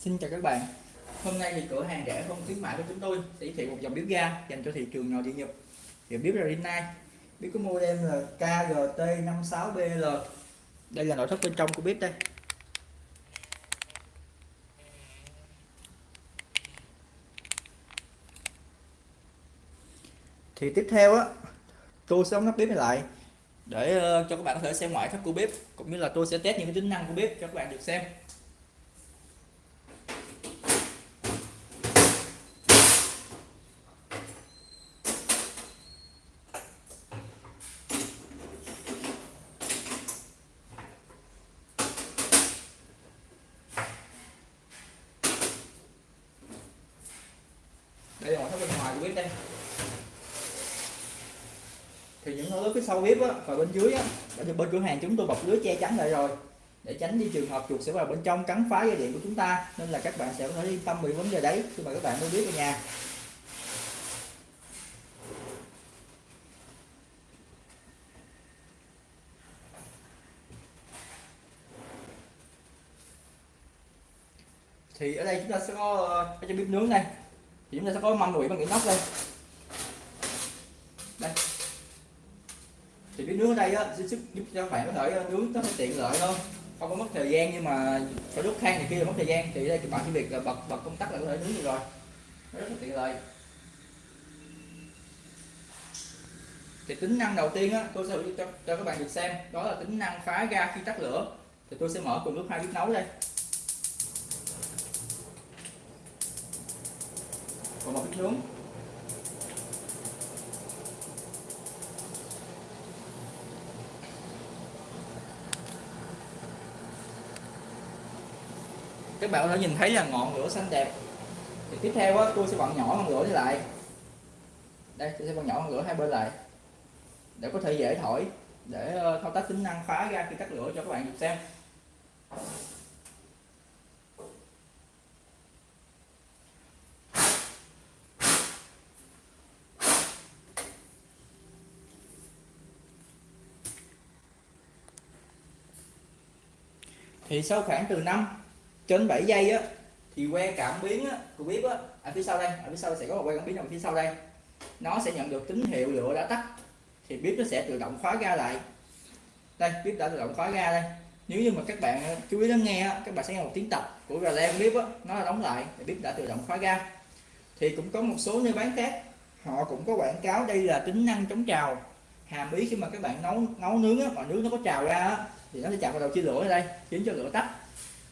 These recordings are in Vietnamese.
Xin chào các bạn. Hôm nay thì cửa hàng rẻ không khuyến mại của chúng tôi sẽ giới thiệu một dòng bếp ga dành cho thị trường nhỏ địa nhập thì bếp là Rinnai bếp có model là KGT56BL đây là nội thất bên trong của bếp đây. Thì tiếp theo á, tôi sẽ đóng nắp bếp này lại để ờ, cho các bạn có thể xem ngoại thất của bếp, cũng như là tôi sẽ test những cái tính năng của bếp cho các bạn được xem đây là ngoại thất bên ngoài của bếp đây. Thì những lưới phía sau bếp á, và bên dưới á, ở bên cửa hàng chúng tôi bọc lưới che chắn lại rồi để tránh đi trường hợp chuột sẽ vào bên trong cắn phá dây điện của chúng ta nên là các bạn sẽ có thể yên tâm bị vấn đề đấy khi mà các bạn mua bếp ở nhà. Thì ở đây chúng ta sẽ có ờ, cái bếp nướng này thì chúng ta sẽ có mâm đùi bằng cái nóc đây? Đây. Thì bếp nướng ở đây á sẽ giúp cho các bạn có thể ờ, nướng nó tiện lợi hơn không có mất thời gian nhưng mà phải đốt than thì kia là mất thời gian. Thì đây các bạn chỉ việc là bật bật công tắc là có thể nướng được rồi. Rất là tiện lợi. Thì tính năng đầu tiên á tôi sẽ cho, cho các bạn được xem. Đó là tính năng phá ga khi tắt lửa. Thì tôi sẽ mở cùng lúc hai bếp nấu đây. Của một bếp nướng các bạn đã nhìn thấy là ngọn lửa xanh đẹp. Thì tiếp theo á, tôi sẽ vặn nhỏ ngọn lửa lại. Đây tôi sẽ vặn nhỏ ngọn lửa hai bên lại. Để có thể dễ thổi để ờ, thao tác tính năng phá ra khi tắt lửa cho các bạn được xem. Thì sau khoảng từ 5 trên 7 giây á thì que cảm biến á, của bếp á ở phía sau đây ở phía sau sẽ có một que cảm biến ở phía sau đây. Nó sẽ nhận được tín hiệu lửa đã tắt. Thì bếp nó sẽ tự động khóa ga lại. Đây bếp đã tự động khóa ga đây. Nếu như mà các bạn ờ, chú ý lắng nghe các bạn sẽ nghe một tiếng tập của gà len bếp á nó là đóng lại thì bếp đã tự động khóa ga. Thì cũng có một số nơi bán khác họ cũng có quảng cáo đây là tính năng chống trào. Hàm ý khi mà các bạn nấu nấu nướng á mà nướng nó có trào ra á, thì nó sẽ chạm vào đầu chia lửa ở đây khiến cho lửa tắt.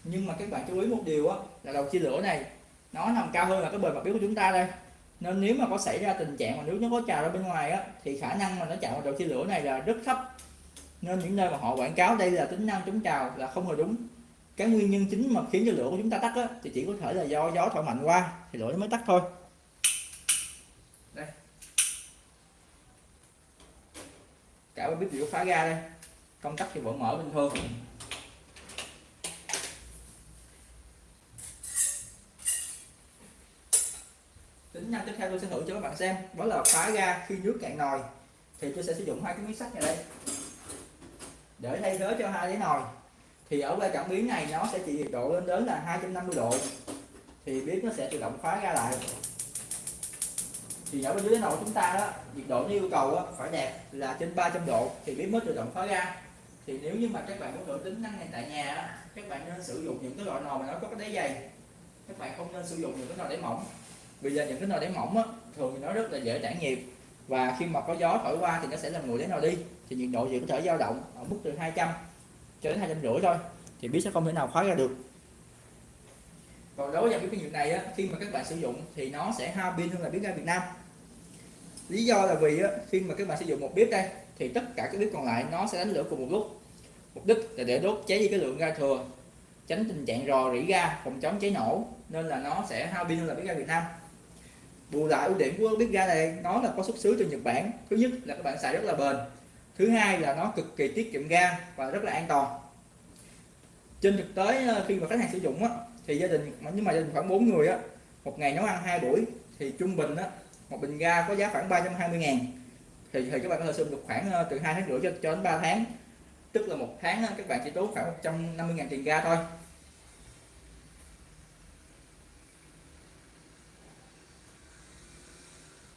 Nhưng mà các bạn chú ý một điều á là đầu chia lửa này nó nằm cao hơn là cái bề mặt biếu của chúng ta đây. Nên nếu mà có xảy ra tình trạng mà nước nó có trào ra bên ngoài á thì khả năng mà nó chạm vào đầu chia lửa này là rất thấp. Nên những nơi mà họ quảng cáo đây là tính năng chống trào là không hề đúng. Cái nguyên nhân chính mà khiến cho lửa của chúng ta tắt á, thì chỉ có thể là do gió thổi mạnh qua thì lửa nó mới tắt thôi. Đây. Cả bếp đều phá ra đây công tắc thì vẫn mở bình thường. Tính năng tiếp theo tôi sẽ thử cho các bạn xem. Đó là khóa ra khi nước cạn nồi. Thì tôi sẽ sử dụng hai cái miếng sắt này đây. Để thay thế cho hai cái nồi. Thì ở qua cảm biến này nó sẽ chỉ nhiệt độ lên đến là 250 độ. Thì bếp nó sẽ tự động khóa ra lại. Thì ở bên dưới cái nồi chúng ta đó nhiệt độ như yêu cầu đó, phải đẹp là trên 300 độ. Thì bếp mới tự động khóa ra thì nếu như mà các bạn muốn đổi tính năng này tại nhà các bạn nên sử dụng những cái loại nồi mà nó có cái đáy dày. Các bạn không nên sử dụng những cái nồi đáy mỏng. Vì giờ những cái nồi đáy mỏng á, thường thì nó rất là dễ tản nhiệt và khi mà có gió thổi qua thì nó sẽ làm nguội đáy nồi đi. Thì nhiệt độ chỉ có thể dao động ở mức từ 200 cho đến hai trăm rưỡi thôi. Thì bếp sẽ không thể nào khóa ra được. Còn đối với cái nhiệt này á, khi mà các bạn sử dụng thì nó sẽ hao pin hơn là bếp ga Việt Nam. Lý do là vì á, khi mà các bạn sử dụng một bếp đây thì tất cả các bếp còn lại nó sẽ đánh lửa cùng một lúc mục đích là để đốt cháy đi cái lượng ga thừa tránh tình trạng rò rỉ ga phòng chống cháy nổ nên là nó sẽ hao pin hơn là bếp ga Việt Nam. Bù lại ưu điểm của bếp ga này nó là có xuất xứ từ Nhật Bản. Thứ nhất là các bạn xài rất là bền. Thứ hai là nó cực kỳ tiết kiệm ga và rất là an toàn. Trên thực tế ờ, khi mà khách hàng sử dụng á, thì gia đình nhưng mà gia đình khoảng 4 người á một ngày nấu ăn hai buổi thì trung bình á một bình ga có giá khoảng 320 ngàn. Thì, thì các bạn có thể sử dụng được khoảng ờ, từ hai tháng rưỡi cho, cho đến 3 tháng tức là một tháng các bạn chỉ tốn khoảng 150.000 tiền ga thôi.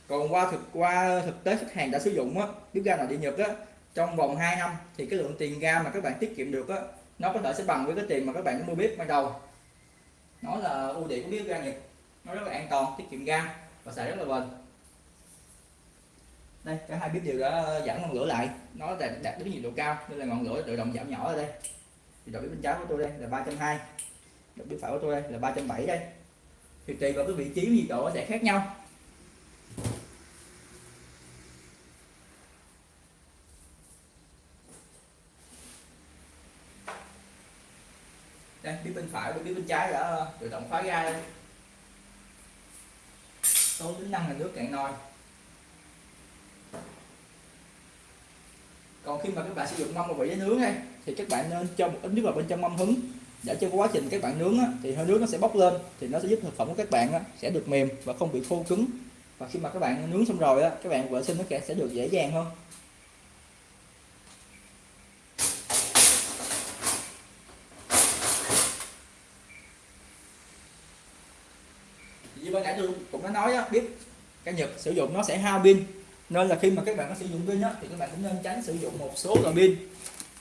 Còn qua thực qua thực tế khách hàng đã sử dụng á bếp ga nội địa nhật á, trong vòng 2 năm thì cái lượng tiền ga mà các bạn tiết kiệm được á, nó có thể sẽ bằng với cái tiền mà các bạn mua bếp ban đầu. Nó là ưu điểm của bếp ga nhật. Nó rất là an toàn, tiết kiệm ga và xài rất là bền đây cả hai bếp đều đã giảm ngọn lửa lại. Nó đạt, đạt đến nhiệt độ cao nên là ngọn lửa tự động giảm nhỏ ở đây. Thì độ bếp bên trái của tôi đây là 320 đầu bếp phải của tôi đây là 370 đây. Thì tùy vào cái vị trí nhiệt độ sẽ khác nhau. Đây bếp bên phải và bếp bên trái đã tự động khóa ga đây số tính năng là nước cạn nồi. Còn khi mà các bạn sử dụng mâm và vị để nướng đây thì các bạn nên cho một ít nước vào bên trong mâm hứng. Để cho quá trình các bạn nướng á, thì hơi nước nó sẽ bốc lên thì nó sẽ giúp thực phẩm của các bạn á, sẽ được mềm và không bị khô cứng. Và khi mà các bạn nướng xong rồi á, các bạn vệ sinh nó sẽ được dễ dàng hơn. Như ban nãy tôi cũng đã nói á, biết cái nhật sử dụng nó sẽ hao pin nên là khi mà các bạn có sử dụng pin á, thì các bạn cũng nên tránh sử dụng một số loại pin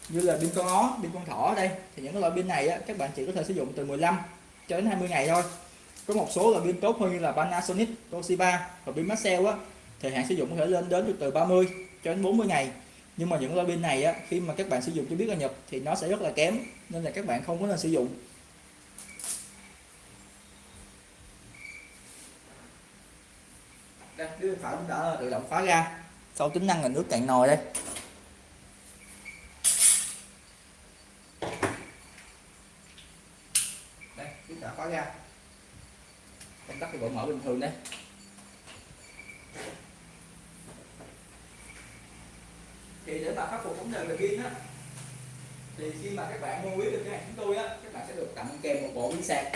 như là pin con ó pin con thỏ ở đây. Thì những cái loại pin này á, các bạn chỉ có thể sử dụng từ 15 cho đến 20 ngày thôi. Có một số loại pin tốt hơn như là Panasonic, Toshiba và pin Maxell á thời hạn sử dụng có thể lên đến từ 30 cho đến 40 ngày. Nhưng mà những loại pin này á, khi mà các bạn sử dụng cho biết là Nhật thì nó sẽ rất là kém nên là các bạn không có nên sử dụng. Đây phải cũng đã tự động khóa ra sau tính năng là nước cạn nồi đây. Đây chúng ta khóa ra công tắc cái bộ mở bình thường đây. Thì để mà khắc phục vấn đề về pin á, thì khi mà các bạn mua quý được cái hàng chúng tôi á, các bạn sẽ được tặng kèm một bộ pin sạc.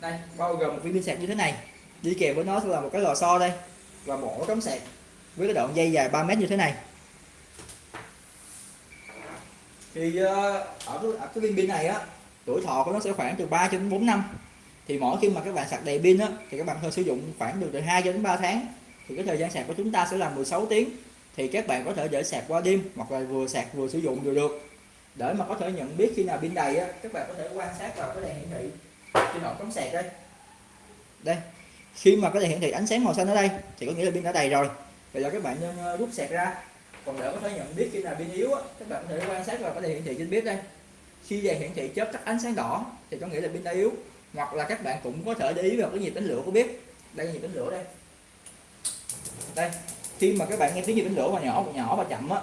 Đây, bao gồm một viên pin sạc như thế này. Đi kèm với nó sẽ là một cái lò xo đây và mổ cắm sạc với cái đoạn dây dài 3 mét như thế này. Thì ờ, ở cái, ở cái viên pin này á tuổi thọ của nó sẽ khoảng từ 3 cho đến 4 năm. Thì mỗi khi mà các bạn sạc đầy pin á thì các bạn thôi sử dụng khoảng được từ 2 cho đến 3 tháng. Thì cái thời gian sạc của chúng ta sẽ là 16 tiếng. Thì các bạn có thể để sạc qua đêm hoặc là vừa sạc vừa sử dụng đều được. Để mà có thể nhận biết khi nào pin đầy á các bạn có thể quan sát vào cái đèn hiển thị trên ổ cắm sạc đây. Đây khi mà có thể hiển thị ánh sáng màu xanh ở đây, thì có nghĩa là pin đã đầy rồi. Bây giờ các bạn nên ờ, rút sạc ra. Còn để có thể nhận biết khi nào pin yếu các bạn có thể quan sát vào cái thể hiển thị trên bếp đây. Khi đèn hiển thị chớp tắt ánh sáng đỏ, thì có nghĩa là pin đã yếu. Hoặc là các bạn cũng có thể để ý vào cái nhiệt tính lửa của bếp đây là nhiệt tính lửa đây. Đây, khi mà các bạn nghe tiếng nhiệt tính lửa mà nhỏ và nhỏ và chậm á,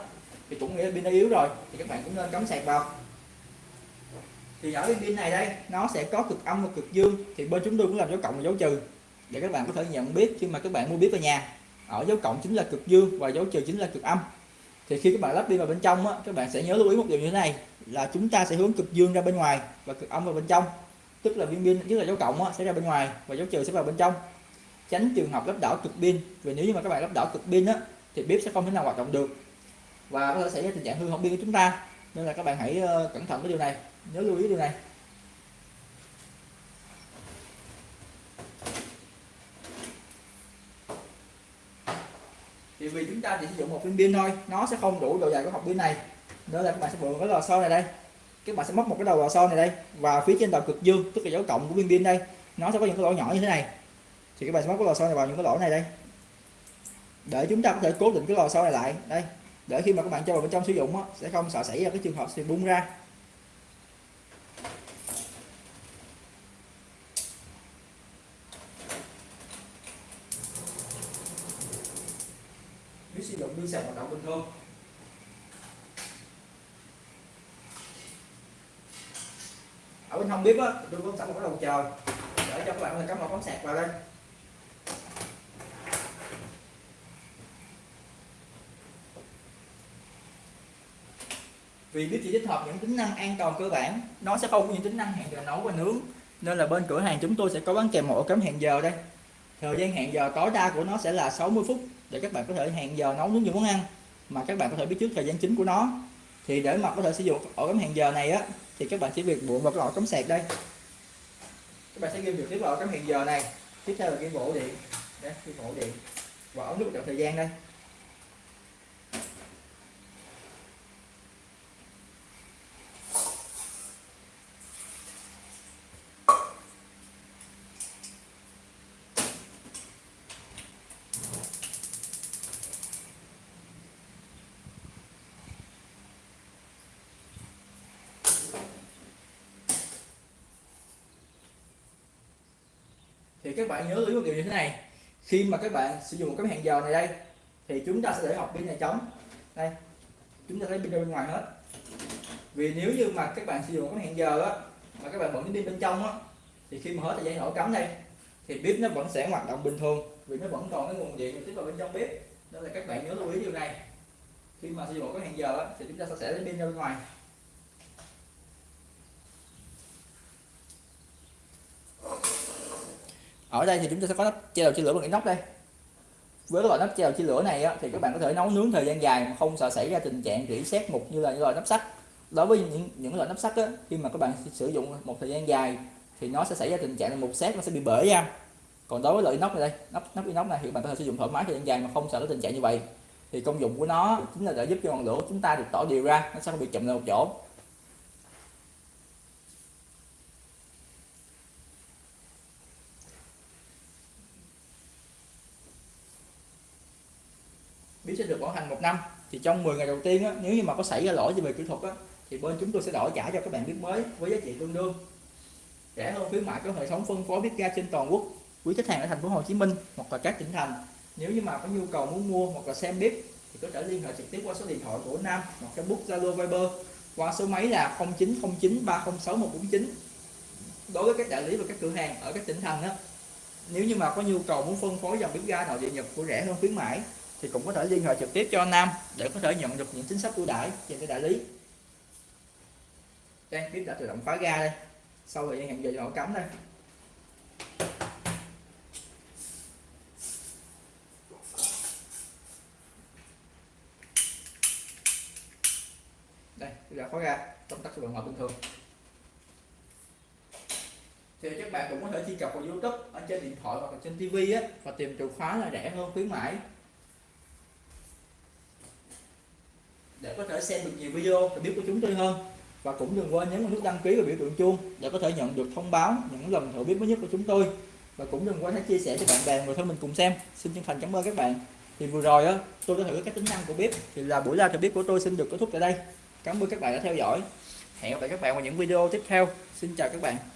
thì cũng nghĩa là pin đã yếu rồi, thì các bạn cũng nên cắm sạc vào. Thì ở bên pin này đây, nó sẽ có cực âm và cực dương. Thì bên chúng tôi cũng làm dấu cộng và dấu trừ để các bạn có thể nhận biết khi mà các bạn mua bếp ở nhà ở dấu cộng chính là cực dương và dấu trừ chính là cực âm. Thì khi các bạn lắp đi vào bên trong á, các bạn sẽ nhớ lưu ý một điều như thế này là chúng ta sẽ hướng cực dương ra bên ngoài và cực âm vào bên trong. Tức là viên pin tức là dấu cộng á, sẽ ra bên ngoài và dấu trừ sẽ vào bên trong. Tránh trường hợp lắp đảo cực pin vì nếu như mà các bạn lắp đảo cực pin á thì bếp sẽ không thể nào hoạt động được. Và có thể xảy ra tình trạng hư hỏng pin của chúng ta nên là các bạn hãy ờ, cẩn thận với điều này nhớ lưu ý điều này. Thì vì chúng ta chỉ sử dụng một viên pin thôi nó sẽ không đủ độ dài của hộp pin này. Nữa là các bạn sẽ mượn cái lò xo này đây. Các bạn sẽ móc một cái đầu lò xo này đây và phía trên đầu cực dương tức là dấu cộng của viên pin đây nó sẽ có những cái lỗ nhỏ như thế này. Thì các bạn sẽ móc cái lò xo này vào những cái lỗ này đây. Để chúng ta có thể cố định cái lò xo này lại. Đây để khi mà các bạn cho vào bên trong sử dụng á, sẽ không sợ xảy ra cái trường hợp sẽ bung ra. Nếu sử dụng pin sạc hoạt động bình thường ở bên hông bếp á, tôi có sẵn một cái đầu chờ. Để cho các bạn có cắm một cắm sạc vào đây. Vì bếp chỉ tích hợp những tính năng an toàn cơ bản, nó sẽ không có những tính năng hẹn giờ nấu và nướng. Nên là bên cửa hàng chúng tôi sẽ có bán kèm một ổ cắm hẹn giờ đây. Thời gian hẹn giờ tối đa của nó sẽ là 60 phút để các bạn có thể hẹn giờ nấu nướng những món ăn mà các bạn có thể biết trước thời gian chính của nó. Thì để mà có thể sử dụng ổ cắm hẹn giờ này á, thì các bạn chỉ việc buộc vào cái ổ cắm sạc đây. Các bạn sẽ ghi được tiếp vào cắm hẹn giờ này, tiếp theo là cái bộ điện. Đây cái bộ điện. Và ống nước chọn thời gian đây. Thì các bạn nhớ lưu một điều như thế này. Khi mà các bạn sử dụng một cái hẹn giờ này đây thì chúng ta sẽ để học pin này trống đây chúng ta thấy pin bên ngoài hết. Vì nếu như mà các bạn sử dụng cái hẹn giờ á mà các bạn vẫn cái pin bên trong á thì khi mà hết thời gian nổ cắm đây thì bếp nó vẫn sẽ hoạt động bình thường vì nó vẫn còn cái nguồn điện tiếp vào bên trong bếp. Nên là các bạn nhớ lưu ý điều này. Khi mà sử dụng cái hẹn giờ á, thì chúng ta sẽ lấy pin ra bên ngoài. Ở đây thì chúng ta sẽ có nắp che đầu chia lửa bằng inox đây. Với loại nắp che đầu chia lửa này á, thì các bạn có thể nấu nướng thời gian dài mà không sợ xảy ra tình trạng rỉ sét mục như là những loại nắp sắt. Đối với những những loại nắp sắt á, khi mà các bạn sử dụng một thời gian dài thì nó sẽ xảy ra tình trạng là mục sét nó sẽ bị bể ra. Còn đối với loại inox này đây nắp nắp inox này thì bạn có thể sử dụng thoải mái thời gian dài mà không sợ cái tình trạng như vậy. Thì công dụng của nó chính là để giúp cho ngọn lửa chúng ta được tỏ đều ra nó sẽ không bị chậm lại một chỗ bếp sẽ được bảo hành một năm thì trong 10 ngày đầu tiên á, nếu như mà có xảy ra lỗi gì về kỹ thuật á, thì bên chúng tôi sẽ đổi trả cho các bạn bếp mới với giá trị tương đương. Rẻ hơn khuyến mại có hệ thống phân phối bếp ga trên toàn quốc. Quý khách hàng ở thành phố Hồ Chí Minh hoặc là các tỉnh thành nếu như mà có nhu cầu muốn mua hoặc là xem bếp thì có thể liên hệ trực tiếp qua số điện thoại của Nam hoặc Facebook Zalo Viber qua số máy là 0909 306 149 đối với các đại lý và các cửa hàng ở các tỉnh thành đó nếu như mà có nhu cầu muốn phân phối dòng bếp ga nội địa Nhật của rẻ hơn khuyến mãi thì cũng có thể liên hệ trực tiếp cho Nam để có thể nhận được những chính sách ưu đãi trên cái đại lý. Đây bếp đã tự động khóa ga đây. Sau thời gian hẹn giờ cho họ cắm đây. Đây đã khóa ga công tắc sử dụng bình thường. Thì các bạn cũng có thể truy cập vào YouTube ở trên điện thoại hoặc là trên TV á, và tìm từ khóa là rẻ hơn, khuyến mãi. Để có thể xem được nhiều video và biết của chúng tôi hơn. Và cũng đừng quên nhấn vào nút đăng ký và biểu tượng chuông để có thể nhận được thông báo những lần thử biết mới nhất của chúng tôi. Và cũng đừng quên hãy chia sẻ cho bạn bè và thân mình cùng xem. Xin chân thành cảm ơn các bạn. Thì vừa rồi á, tôi đã thử các tính năng của bếp. Thì là buổi live thử bếp của tôi xin được kết thúc tại đây. Cảm ơn các bạn đã theo dõi. Hẹn gặp lại các bạn vào những video tiếp theo. Xin chào các bạn.